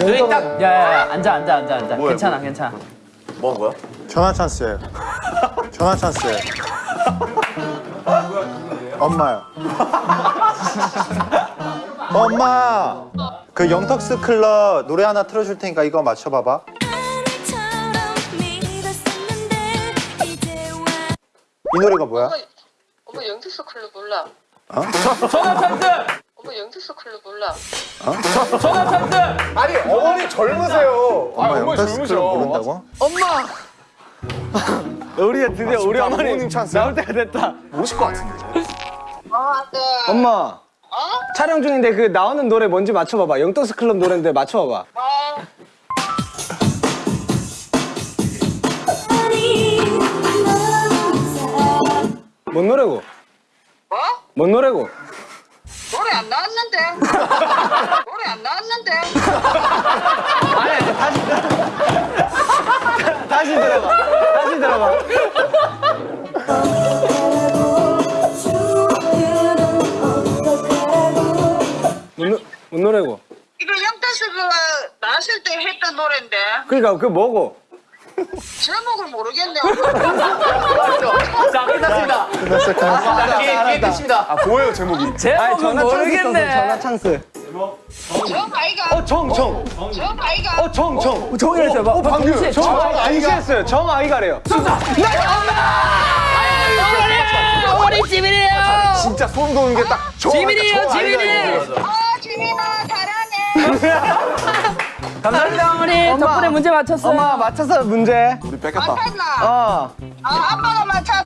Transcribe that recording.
여기 딱 야야야 앉아 앉아 앉아 앉아 뭐야, 괜찮아 뭐야? 괜찮아 뭐 한 거야? 전화 찬스예요. 전화 찬스예요. 엄마요. 엄마. 그 영턱스 클럽 노래 하나 틀어줄 테니까 이거 맞춰봐봐. 이 노래가 뭐야? 엄마, 엄마 영특스 클럽 몰라. 전화 찬스 엄마 영턱스 클럽 몰라. 전화 찬스 아니 어머니 젊으세요. 엄마 영턱스 클럽 모른다고? 우리가 드디어 우리 진짜 어머니 부모님 찬스. 나올 때가 됐다. 모실 것 같은데. 어, 네. 엄마. 촬영 중인데 그 나오는 노래 뭔지 맞춰봐봐. 영턱스 클럽 노래인데 맞춰봐봐. 어, 뭔 노래고? 뭐? 뭔 노래고? 안 나왔는데. 아니 다시 다시 들어봐. 다시 들어봐. 뭔, 노래고? 이거 그 나왔을 때 했던 노래인데 그러니까 그 뭐고? 제목을 모르겠네. 자 끝났습니다 끝났어, 끝났어. 게임 끝입니다 아 뭐예요 제목이? 제목은 전화 찬스 있어서 전화 모르겠네 찬스. 정 아이가. 어 정 정. 정 아이가. 어 정 정. 정이라 해봐 어, 방금 정 아이가했어요. 정 아이가래요. 어머니 지민이에요 진짜 소름 돋는 게딱 지민이에요 지민이 아, 지민아 잘하네. 감사합니다 어머니 덕분에 문제 맞췄어요 엄마 맞춰서 문제. 우리 뺏겼다. 맞췄나? 어. 아, 아빠가 맞췄어.